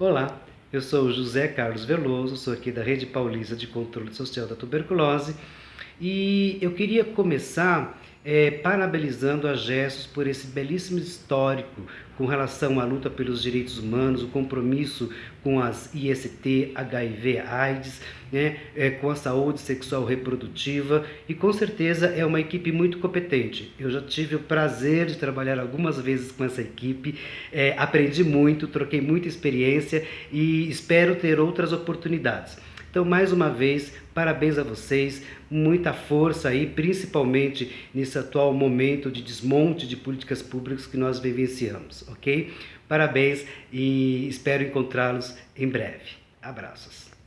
Olá, eu sou José Carlos Veloso, sou aqui da Rede Paulista de Controle Social da Tuberculose. E eu queria começar é, parabenizando a Gestos por esse belíssimo histórico com relação à luta pelos direitos humanos, o compromisso com as IST, HIV, AIDS, né, é, com a saúde sexual reprodutiva e com certeza é uma equipe muito competente. Eu já tive o prazer de trabalhar algumas vezes com essa equipe, é, aprendi muito, troquei muita experiência e espero ter outras oportunidades. Então, mais uma vez, parabéns a vocês, muita força aí, principalmente nesse atual momento de desmonte de políticas públicas que nós vivenciamos, ok? Parabéns e espero encontrá-los em breve. Abraços.